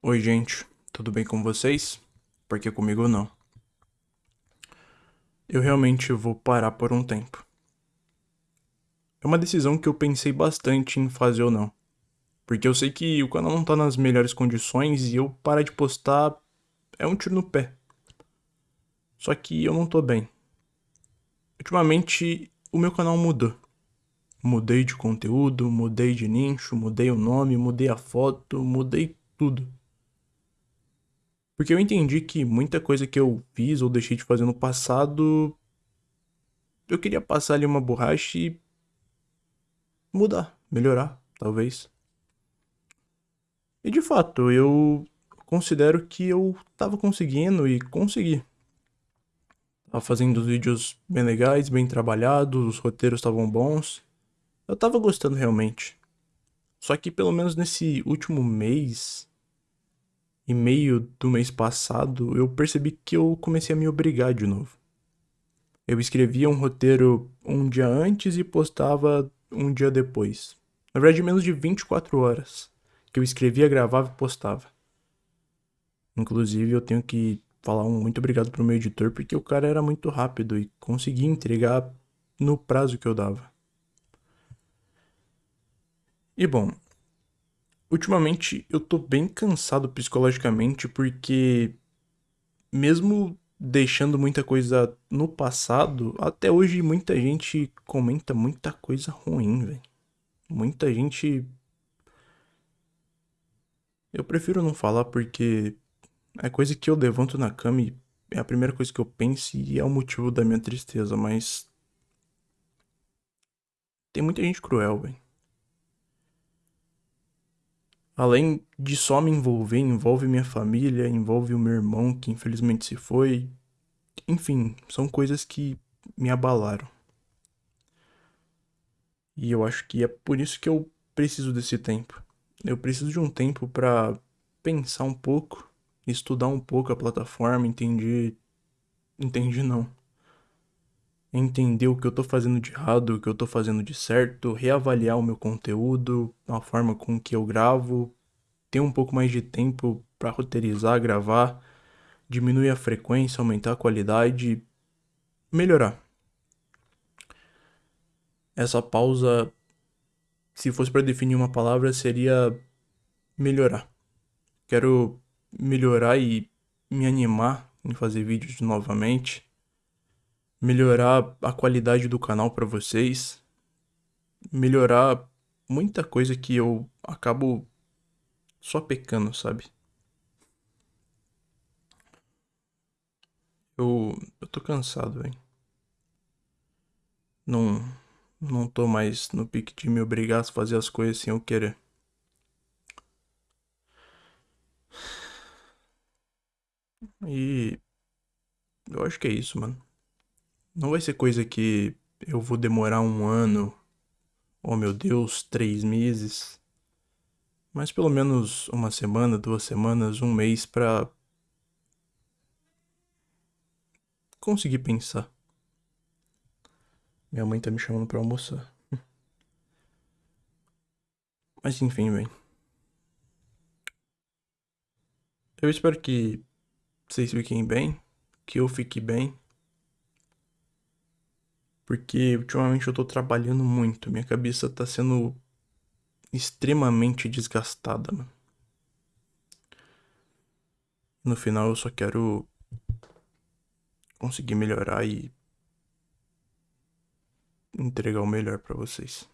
Oi, gente, tudo bem com vocês? Porque comigo não. Eu realmente vou parar por um tempo. É uma decisão que eu pensei bastante em fazer ou não. Porque eu sei que o canal não tá nas melhores condições e eu parar de postar é um tiro no pé. Só que eu não tô bem. Ultimamente, o meu canal mudou. Mudei de conteúdo, mudei de nicho, mudei o nome, mudei a foto, mudei tudo. Porque eu entendi que muita coisa que eu fiz ou deixei de fazer no passado. Eu queria passar ali uma borracha e. mudar, melhorar, talvez. E de fato, eu considero que eu tava conseguindo e consegui. Tava fazendo vídeos bem legais, bem trabalhados, os roteiros estavam bons. Eu tava gostando realmente. Só que pelo menos nesse último mês, e meio do mês passado, eu percebi que eu comecei a me obrigar de novo. Eu escrevia um roteiro um dia antes e postava um dia depois. Na verdade, menos de 24 horas que eu escrevia, gravava e postava. Inclusive, eu tenho que falar um muito obrigado pro meu editor, porque o cara era muito rápido e conseguia entregar no prazo que eu dava. E bom, Ultimamente eu tô bem cansado psicologicamente porque mesmo deixando muita coisa no passado, até hoje muita gente comenta muita coisa ruim, velho. Muita gente Eu prefiro não falar porque é coisa que eu levanto na cama e é a primeira coisa que eu penso e é o motivo da minha tristeza, mas tem muita gente cruel, velho. Além de só me envolver, envolve minha família, envolve o meu irmão que infelizmente se foi. Enfim, são coisas que me abalaram. E eu acho que é por isso que eu preciso desse tempo. Eu preciso de um tempo para pensar um pouco, estudar um pouco a plataforma, entender. Entender não. Entender o que eu tô fazendo de errado, o que eu tô fazendo de certo, reavaliar o meu conteúdo, a forma com que eu gravo, ter um pouco mais de tempo para roteirizar, gravar, diminuir a frequência, aumentar a qualidade, melhorar. Essa pausa, se fosse para definir uma palavra, seria melhorar. Quero melhorar e me animar em fazer vídeos novamente, melhorar a qualidade do canal para vocês, melhorar muita coisa que eu acabo só pecando, sabe? Eu, eu tô cansado, velho. Não, não tô mais no pique de me obrigar a fazer as coisas sem eu querer. E eu acho que é isso, mano. Não vai ser coisa que eu vou demorar um ano, oh meu Deus, três meses mas pelo menos uma semana, duas semanas, um mês pra conseguir pensar. Minha mãe tá me chamando pra almoçar. Mas enfim, bem. Eu espero que vocês fiquem bem, que eu fique bem. Porque ultimamente eu tô trabalhando muito, minha cabeça tá sendo extremamente desgastada. No final eu só quero conseguir melhorar e entregar o melhor para vocês.